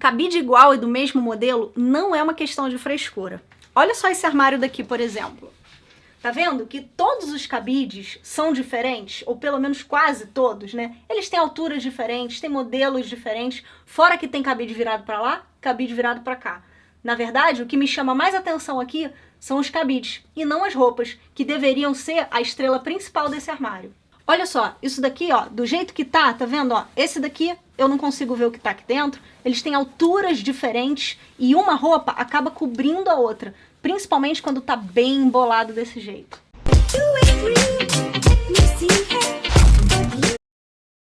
Cabide igual e do mesmo modelo não é uma questão de frescura. Olha só esse armário daqui, por exemplo. Tá vendo que todos os cabides são diferentes, ou pelo menos quase todos, né? Eles têm alturas diferentes, têm modelos diferentes, fora que tem cabide virado para lá, cabide virado para cá. Na verdade, o que me chama mais atenção aqui são os cabides, e não as roupas, que deveriam ser a estrela principal desse armário. Olha só, isso daqui, ó, do jeito que tá, tá vendo, ó? Esse daqui eu não consigo ver o que tá aqui dentro. Eles têm alturas diferentes e uma roupa acaba cobrindo a outra, principalmente quando tá bem embolado desse jeito.